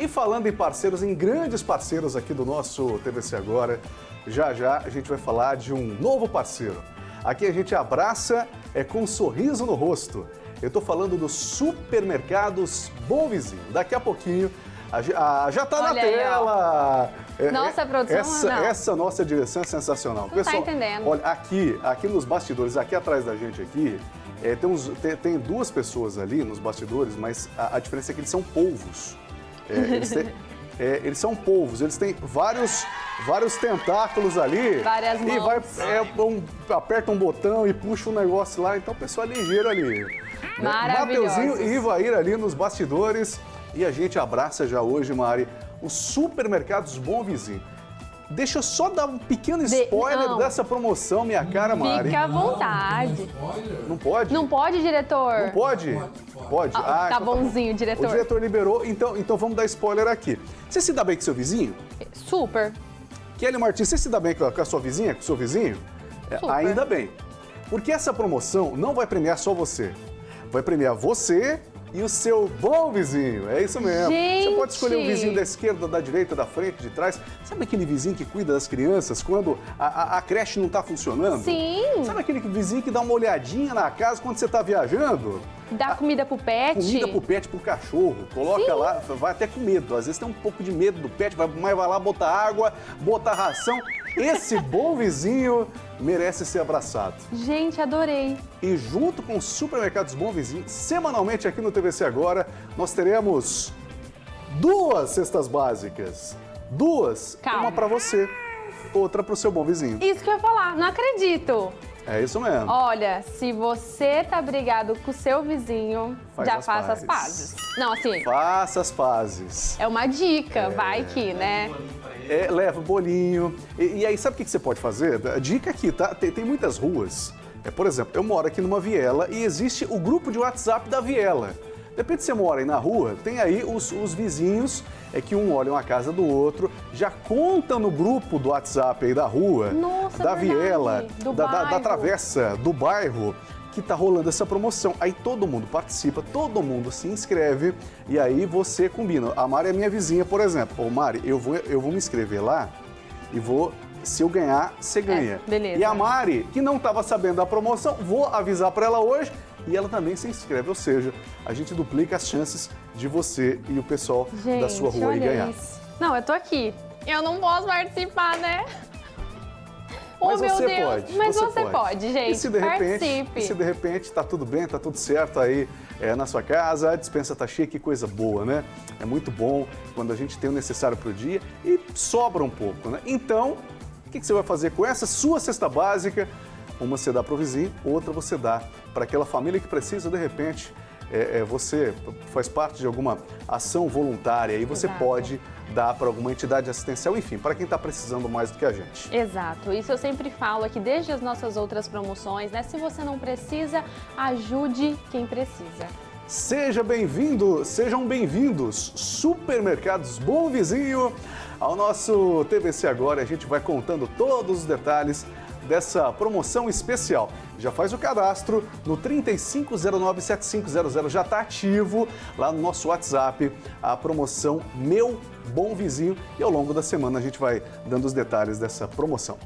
E falando em parceiros, em grandes parceiros aqui do nosso TVC Agora, já já a gente vai falar de um novo parceiro. Aqui a gente abraça é com um sorriso no rosto. Eu estou falando dos supermercados Bom Vizinho. Daqui a pouquinho a, já está na aí, tela. É, Nossa é, produção, essa, não. essa nossa direção é sensacional. Não tá entendendo. Olha, aqui, aqui nos bastidores, aqui atrás da gente aqui, é, tem, uns- tem- tem duas pessoas ali nos bastidores, mas a, a diferença é que eles são polvos. É, eles, têm- é, eles são polvos, eles têm vários, vários tentáculos ali. Várias E mãos. vai, é, um- aperta um botão e puxa um negócio lá, então o pessoal é ligeiro ali. né? Mateuzinho e Ivair ali nos bastidores. E a gente abraça já hoje, Mari, os supermercados Bom Vizinho. Deixa eu só dar um pequeno De- spoiler não. dessa promoção, minha cara, Mari. Fica à vontade. Não pode? Não pode, diretor? Não pode? Pode. Ah, tá então bonzinho, O diretor. diretor liberou, então, então vamos dar spoiler aqui. Você se dá bem com seu vizinho? Super. Kelly Martins, você se dá bem com a, com a sua vizinha, com o seu vizinho? É, Super. ainda bem. Porque essa promoção não vai premiar só você. Vai premiar você e o seu bom vizinho. É isso mesmo. Você pode escolher o Gente! vizinho da esquerda, da direita, da frente, de trás. Sabe aquele vizinho que cuida das crianças quando a, a- a creche não está funcionando? Sim. Sabe aquele vizinho que dá uma olhadinha na casa quando você está viajando? Dá comida pro pet. Comida pro pet, pro cachorro. Coloca Sim. lá, vai até com medo. Às vezes tem um pouco de medo do pet, vai- mas vai lá botar água, botar ração. Esse bom vizinho merece ser abraçado. Gente, adorei. E junto com os supermercados Bom Vizinho, semanalmente aqui no TVC Agora, nós teremos duas cestas básicas. Duas, Calma. uma para você, outra para o seu bom vizinho. Isso que eu ia falar, não acredito. É isso mesmo. Olha, se você tá brigado com o seu vizinho, Faz já as faça as pazes. pazes. Não, assim, Faça as pazes. é uma dica, vai que, né? É, leva o bolinho. E, e aí, sabe o que que você pode fazer? Dica aqui, tá? Tem, tem muitas ruas. É, por exemplo, eu moro aqui numa viela e existe o grupo de WhatsApp da viela. Depende se você mora aí na rua, tem aí os, os vizinhos, é que um olha a casa do outro, já conta no grupo do WhatsApp aí da rua, Nossa, da verdade. viela, Do da, da- da travessa, do bairro, que tá rolando essa promoção. Aí todo mundo participa, todo mundo se inscreve e aí você combina. A Mari é minha vizinha, por exemplo. Ô Mari, eu vou, eu vou me inscrever lá e vou. Se eu ganhar, você ganha. É, beleza. E a Mari, que não estava sabendo da promoção, vou avisar para ela hoje e ela também se inscreve. Ou seja, a gente duplica as chances de você e o pessoal Gente, da sua rua aí ganhar. isso. Não, eu tô aqui. Eu não posso participar, né? Oh, Mas você Deus. pode. Mas você, pode. gente. E se de repente, Participe. se de repente tá tudo bem, tá tudo certo aí é, na sua casa, a dispensa tá cheia, que coisa boa, né? É muito bom quando a gente tem o necessário pro dia e sobra um pouco, né? Então, o que, que você vai fazer com essa sua cesta básica? Uma você dá pro vizinho, outra você dá para aquela família que precisa, de repente, é, é, você faz parte de alguma ação voluntária e você Exato. pode dar para alguma entidade assistencial, enfim, para quem está precisando mais do que a gente. Exato, isso eu sempre falo aqui desde as nossas outras promoções, né? Se você não precisa, ajude quem precisa. Seja bem-vindo, sejam bem-vindos, Supermercados Bom Vizinho, ao nosso TVC Agora. A gente vai contando todos os detalhes dessa promoção especial. Já faz o cadastro no 35097500, já está ativo lá no nosso WhatsApp a promoção Meu Bom Vizinho e ao longo da semana a gente vai dando os detalhes dessa promoção.